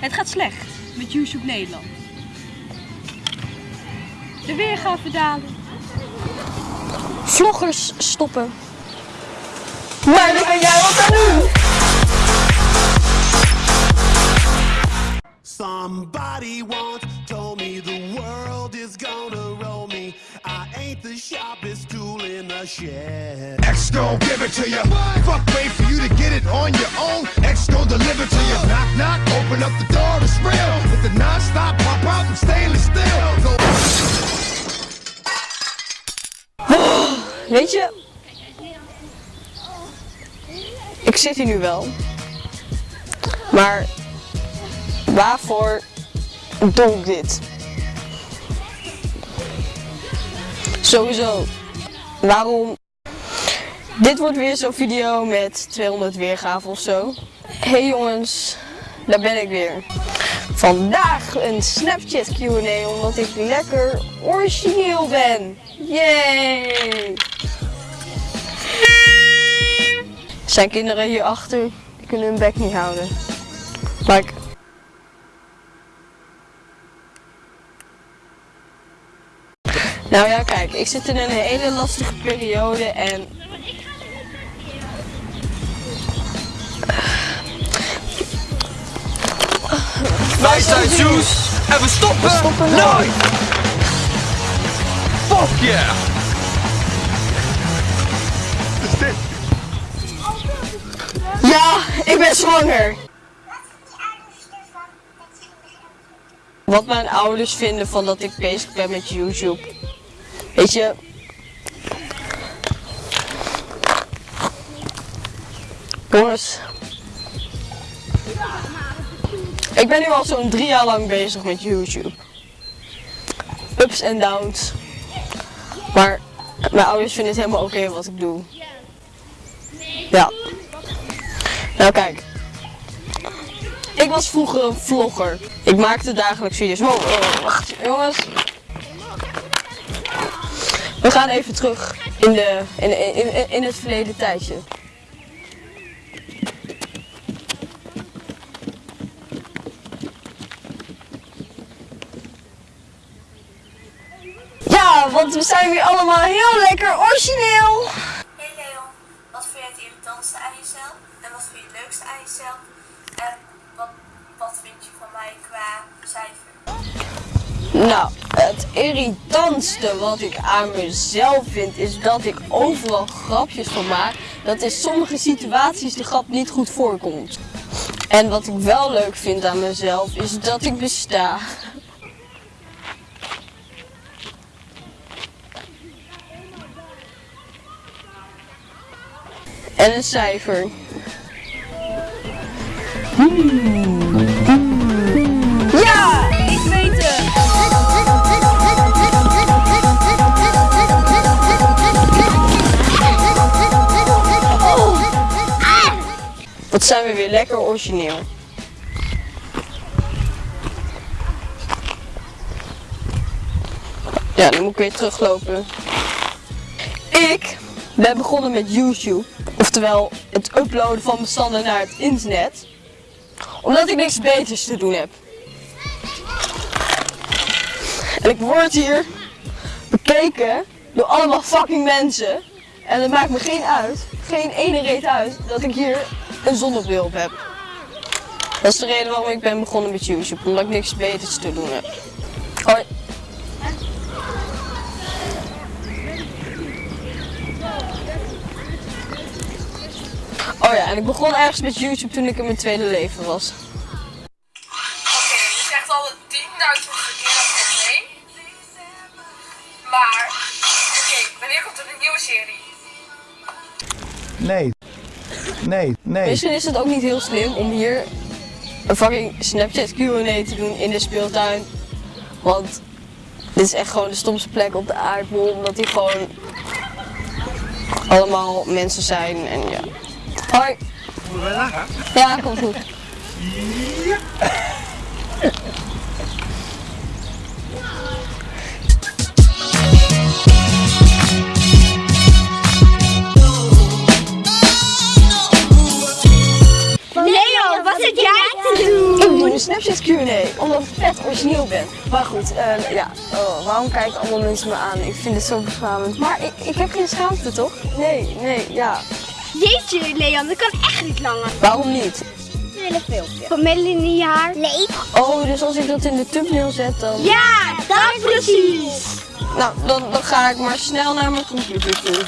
Het gaat slecht met YouTube Nederland. De weergave dalen. Vloggers stoppen. Maar dan ben jij wat aan doen. Somebody once told me the world is gonna roll me. I ain't the sharpest tool. X gon' give it to you. Fuck, wait for you to get it on your own. X gon' deliver to you. Knock, knock, open up the door, it's real. With the non-stop pop out from stainless steel. Go Weet je, ik zit hier nu wel. Maar waarvoor doe ik dit? Sowieso, waarom? Dit wordt weer zo'n video met 200 weergaven of zo. Hey jongens, daar ben ik weer. Vandaag een Snapchat Q&A omdat ik lekker origineel ben. Yay! Zijn kinderen hierachter, die kunnen hun bek niet houden. Maar. Nou ja, kijk, ik zit in een hele lastige periode en... Wij zijn Zeus en we stoppen, stoppen nooit! Fuck yeah! Ja, ik ben zwanger! Wat mijn ouders vinden van dat ik bezig ben met YouTube. Weet je... Jongens. Ik ben nu al zo'n drie jaar lang bezig met YouTube. Ups en downs. Maar mijn ouders vinden het helemaal oké wat ik doe. Ja. Nou kijk. Ik was vroeger een vlogger. Ik maakte dagelijks video's. Wacht jongens. We gaan even terug in, de, in, in, in het verleden tijdje. Ja, want we zijn weer allemaal heel lekker origineel. Hey Leon, wat vind je het irritantste aan jezelf? En wat vind je het leukste aan jezelf? En wat, wat vind je van mij qua cijfer? Nou, het irritantste wat ik aan mezelf vind is dat ik overal grapjes van maak. Dat in sommige situaties de grap niet goed voorkomt. En wat ik wel leuk vind aan mezelf is dat ik besta. En een cijfer. Ja! Wat zijn we weer lekker origineel. Ja, dan moet ik weer teruglopen. Ik ben begonnen met YouTube. Oftewel het uploaden van bestanden naar het internet. Omdat ik niks beters te doen heb. En ik word hier bekeken door allemaal fucking mensen. En het maakt me geen uit, geen ene reet uit, dat ik hier een zonnebril op heb. Dat is de reden waarom ik ben begonnen met YouTube, omdat ik niks beters te doen heb. Hoi. Oh ja, en ik begon ergens met YouTube toen ik in mijn tweede leven was. Oké, je zegt al 10.000 keer dat probleem. Maar, oké, wanneer komt er een nieuwe serie? Nee. Nee, nee. Misschien is het ook niet heel slim om hier een fucking Snapchat Q&A te doen in de speeltuin. Want dit is echt gewoon de stomste plek op de aardbol. Omdat hier gewoon allemaal mensen zijn en ja. Hoi. Ja, komt goed. Q&A, omdat ik vet origineel ben. Maar goed, eh, ja, oh, waarom kijken allemaal mensen me aan? Ik vind het zo beschamend. Maar ik, ik heb geen schaamte, toch? Nee, nee, ja. Jeetje, Leon, dat kan echt niet langer. Waarom niet? Een hele filmpje. Van Melanie in je haar? Nee. Oh, dus als ik dat in de thumbnail zet, dan... Ja, dat precies. Nou, dan, dan ga ik maar snel naar mijn computer toe.